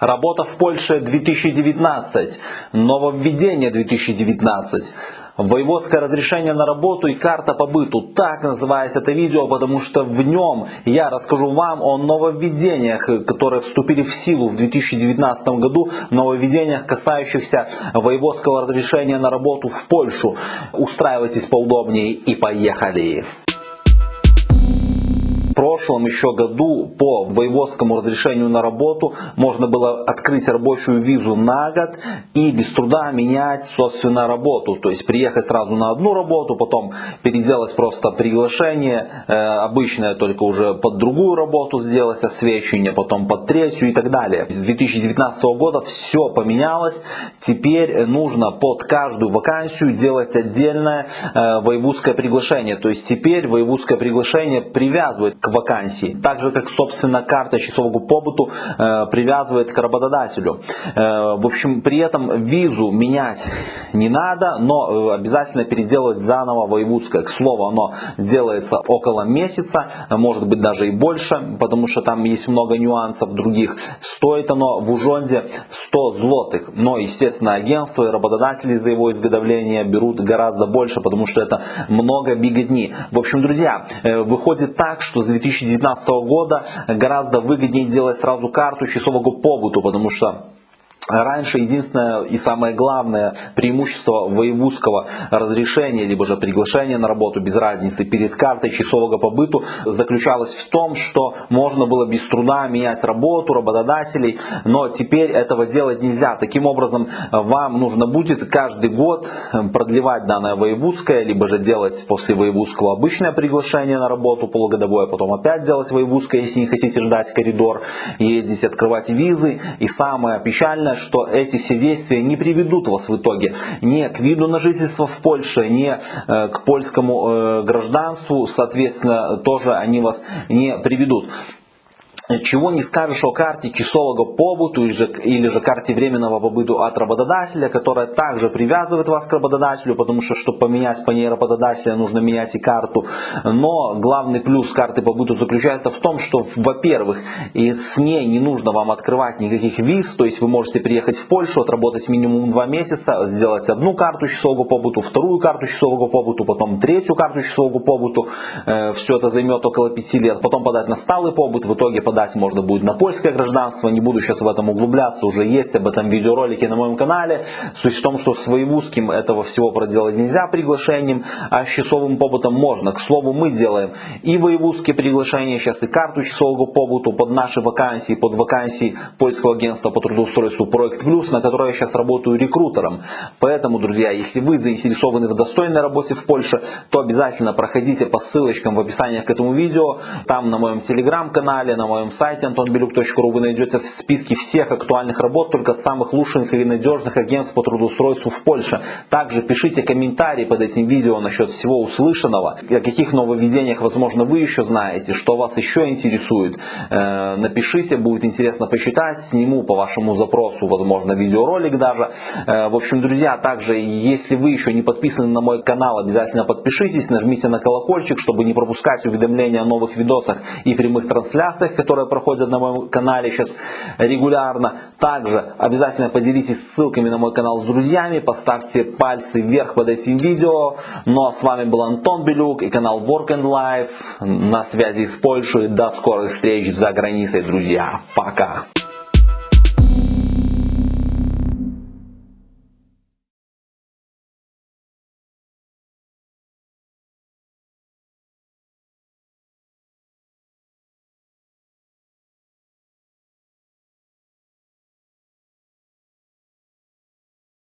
Работа в Польше 2019. Нововведение 2019. Воеводское разрешение на работу и карта по быту. Так называется это видео, потому что в нем я расскажу вам о нововведениях, которые вступили в силу в 2019 году. Нововведениях, касающихся воеводского разрешения на работу в Польшу. Устраивайтесь поудобнее и поехали прошлом еще году по воеводскому разрешению на работу можно было открыть рабочую визу на год и без труда менять, собственно, работу. То есть приехать сразу на одну работу, потом переделать просто приглашение, э, обычное только уже под другую работу сделать освещение, потом под третью и так далее. С 2019 года все поменялось. Теперь нужно под каждую вакансию делать отдельное э, воевудское приглашение. То есть теперь воевудское приглашение привязывает к вакансии. Так же, как, собственно, карта часового побыту э, привязывает к работодателю. Э, в общем, при этом визу менять не надо, но э, обязательно переделывать заново воевудское. К слову, оно делается около месяца, может быть даже и больше, потому что там есть много нюансов других. Стоит оно в Ужонде 100 злотых, но, естественно, агентство и работодатели за его изготовление берут гораздо больше, потому что это много биготни. В общем, друзья, э, выходит так, что с 2019 года. Гораздо выгоднее делать сразу карту часового побыту, потому что Раньше единственное и самое главное преимущество воевудского разрешения, либо же приглашения на работу, без разницы, перед картой часового побыту заключалось в том, что можно было без труда менять работу работодателей, но теперь этого делать нельзя. Таким образом, вам нужно будет каждый год продлевать данное воевудское, либо же делать после воевудского обычное приглашение на работу полугодовое, потом опять делать воевудское, если не хотите ждать коридор, ездить, открывать визы. И самое печальное, что эти все действия не приведут вас в итоге ни к виду на жительство в Польше, ни э, к польскому э, гражданству, соответственно, тоже они вас не приведут чего не скажешь о карте часового побуту или же, карте временного побыту от работодателя, которая также привязывает вас к работодателю, потому что, чтобы поменять по ней работодателя, нужно менять и карту. Но главный плюс карты побыту заключается в том, что, во-первых, с ней не нужно вам открывать никаких виз, то есть вы можете приехать в Польшу, отработать минимум два месяца, сделать одну карту часового побыту, вторую карту часового побыту, потом третью карту часового побыту. Э, Все это займет около пяти лет. Потом подать на сталый побыт, в итоге подать подать можно будет на польское гражданство, не буду сейчас в этом углубляться, уже есть об этом видеоролики на моем канале. Суть в том, что с воевузским этого всего проделать нельзя приглашением, а с часовым побытом можно. К слову, мы делаем и воевузские приглашения, сейчас и карту часового побыту под наши вакансии, под вакансии польского агентства по трудоустройству Проект Плюс, на которой я сейчас работаю рекрутером. Поэтому, друзья, если вы заинтересованы в достойной работе в Польше, то обязательно проходите по ссылочкам в описании к этому видео, там на моем телеграм-канале, на моем моем сайте antonbelюк.ru вы найдете в списке всех актуальных работ только самых лучших и надежных агентств по трудоустройству в Польше. Также пишите комментарии под этим видео насчет всего услышанного, о каких нововведениях, возможно, вы еще знаете, что вас еще интересует. Э, напишите, будет интересно почитать, сниму по вашему запросу, возможно, видеоролик даже. Э, в общем, друзья, также, если вы еще не подписаны на мой канал, обязательно подпишитесь, нажмите на колокольчик, чтобы не пропускать уведомления о новых видосах и прямых трансляциях, которые которые проходят на моем канале сейчас регулярно. Также обязательно поделитесь ссылками на мой канал с друзьями, поставьте пальцы вверх под этим видео. Ну а с вами был Антон Белюк и канал Work and Life. На связи с Польшей. До скорых встреч за границей, друзья. Пока.